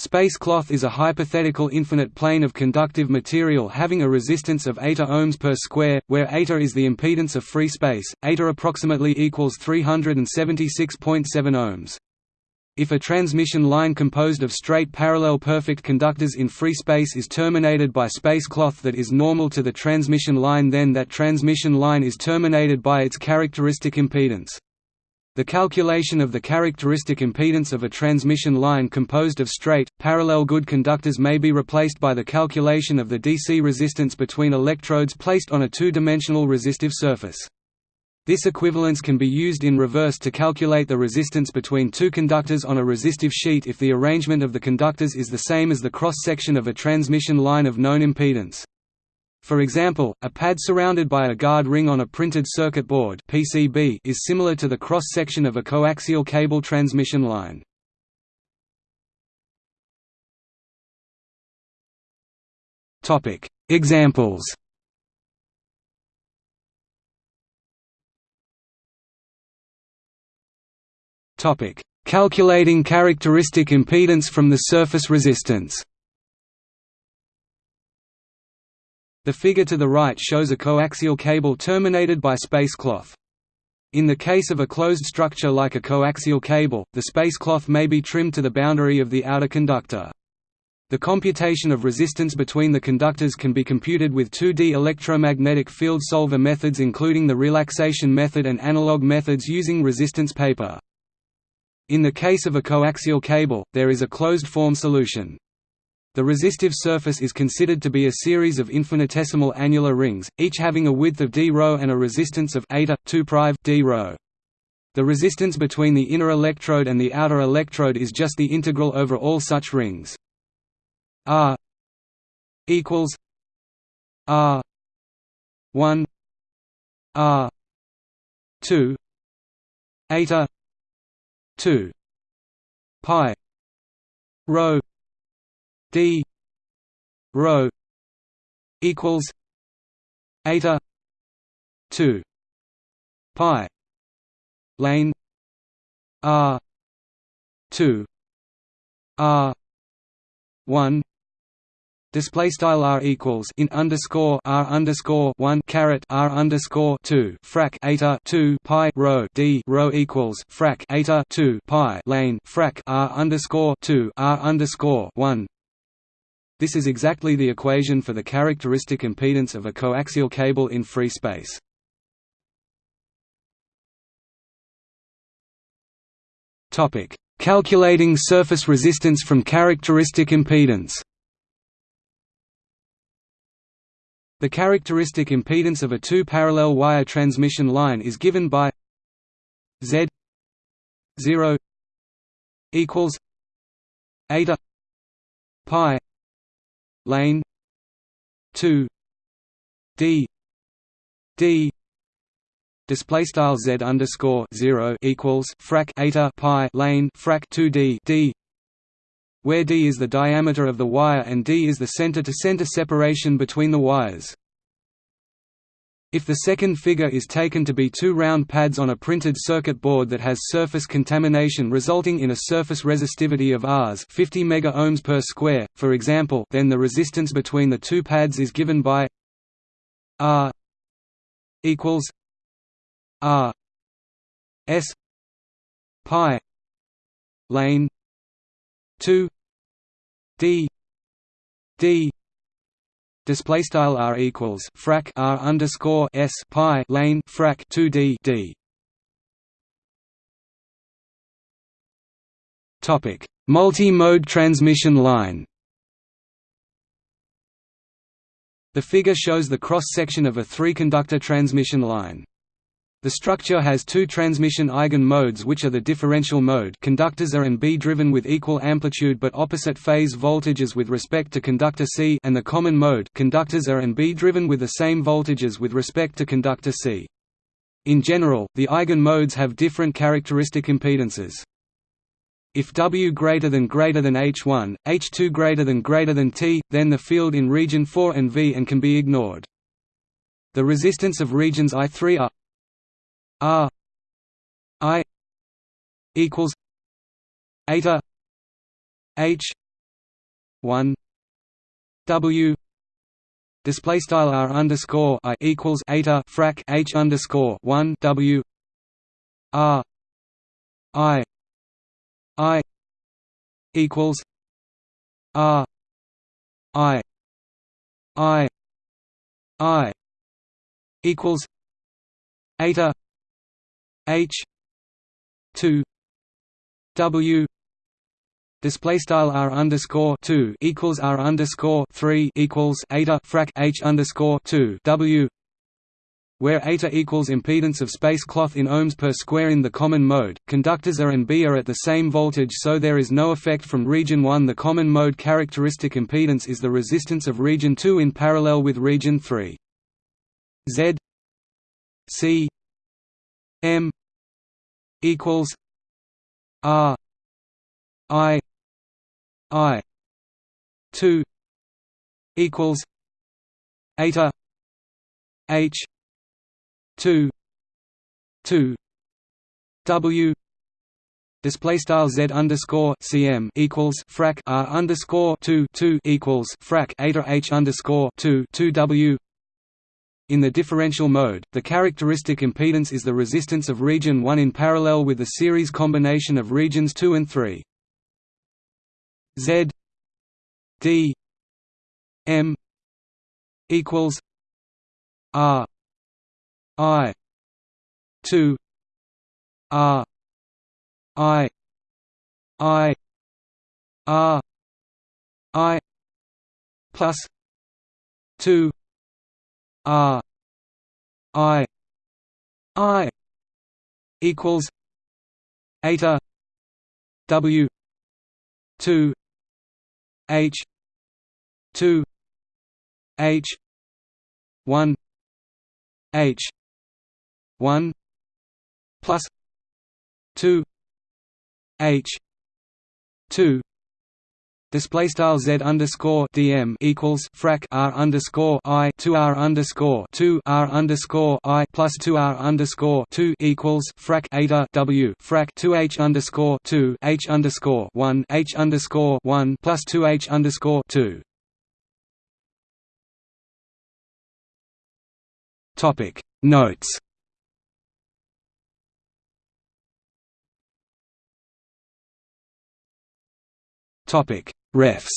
Space cloth is a hypothetical infinite plane of conductive material having a resistance of eta ohms per square, where eta is the impedance of free space, eta approximately equals 376.7 ohms. If a transmission line composed of straight parallel perfect conductors in free space is terminated by space cloth that is normal to the transmission line then that transmission line is terminated by its characteristic impedance. The calculation of the characteristic impedance of a transmission line composed of straight, parallel good conductors may be replaced by the calculation of the DC resistance between electrodes placed on a two-dimensional resistive surface. This equivalence can be used in reverse to calculate the resistance between two conductors on a resistive sheet if the arrangement of the conductors is the same as the cross-section of a transmission line of known impedance. For example, a pad surrounded by a guard ring on a printed circuit board PCB is similar to the cross-section of a coaxial cable transmission line. Topic: Examples Topic: Calculating characteristic impedance from the surface resistance. The figure to the right shows a coaxial cable terminated by space cloth. In the case of a closed structure like a coaxial cable, the space cloth may be trimmed to the boundary of the outer conductor. The computation of resistance between the conductors can be computed with 2D electromagnetic field solver methods including the relaxation method and analog methods using resistance paper. In the case of a coaxial cable, there is a closed-form solution. The resistive surface is considered to be a series of infinitesimal annular rings, each having a width of d ρ and a resistance of eta 2 d ρ. The resistance between the inner electrode and the outer electrode is just the integral over all such rings. R equals R 1 R 2 eta 2 pi rho d rho equals eta 2 pi lane r 2 r 1 Display style r equals in underscore r underscore one caret r underscore two frac eta two pi rho d rho equals frac eta two pi lane frac r underscore two r underscore one. This is exactly the equation for the characteristic impedance of a coaxial cable in free space. Topic: Calculating surface resistance from characteristic impedance. The characteristic impedance of a two-parallel wire transmission line is given by Z 0 equals eta pi lane. 2 d. D. Display style z underscore zero equals frac eta pi lane frac 2 d d where d is the diameter of the wire and d is the center-to-center -center separation between the wires. If the second figure is taken to be two round pads on a printed circuit board that has surface contamination resulting in a surface resistivity of Rs 50 megaohms per square, for example, then the resistance between the two pads is given by R equals R S pi lane 2 d d display style r equals frac r underscore s pi lane frac 2 d d. Topic. Multi-mode transmission line. The figure shows the cross-section of a three-conductor transmission line the structure has two transmission eigen modes which are the differential mode conductors A and B driven with equal amplitude but opposite phase voltages with respect to conductor C and the common mode conductors A and B driven with the same voltages with respect to conductor C. In general, the eigen modes have different characteristic impedances. If W greater than greater than H1, H2 greater than greater than T, then the field in region 4 and V and can be ignored. The resistance of regions I3 are R I equals eta H one W display style R underscore I equals eta frac H underscore one W R I I equals R I I I equals eta H two W display style r underscore two equals r underscore three equals eta frac h underscore two w where eta equals impedance of space cloth in ohms per square in the common mode, conductors A and B are at the same voltage so there is no effect from region 1 The common mode characteristic impedance is the resistance of region 2 in parallel with region 3. Z C M equals R I I two equals eta H two two W display style z underscore cm equals frac r underscore two two equals frac eta h underscore two two w. In the differential mode, the characteristic impedance is the resistance of region 1 in parallel with the series combination of regions 2 and 3. Z D M equals R I two R I I R I plus two R I I equals eta W two H two H one H one plus two H two Display style z underscore dm equals frac r underscore i two r underscore two r underscore i plus two r underscore two equals frac eta w frac two h underscore two h underscore one h underscore one plus two h underscore two. Topic Notes. Topic Refs